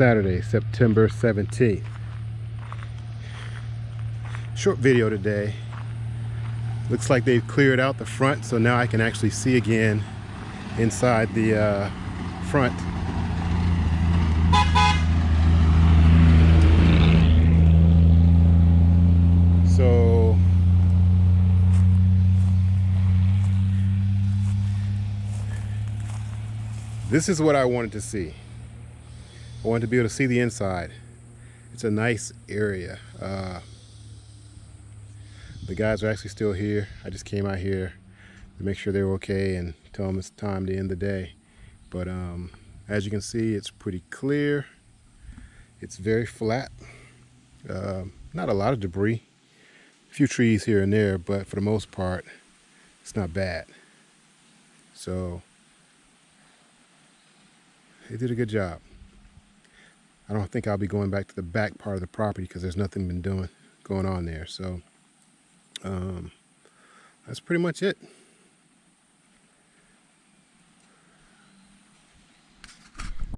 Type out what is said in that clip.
Saturday, September 17th. Short video today. Looks like they've cleared out the front, so now I can actually see again inside the uh, front. So this is what I wanted to see. I wanted to be able to see the inside. It's a nice area. Uh, the guys are actually still here. I just came out here to make sure they were okay and tell them it's time to end the day. But um, as you can see, it's pretty clear. It's very flat. Uh, not a lot of debris. A few trees here and there, but for the most part, it's not bad. So they did a good job. I don't think I'll be going back to the back part of the property because there's nothing been doing going on there. So um, that's pretty much it.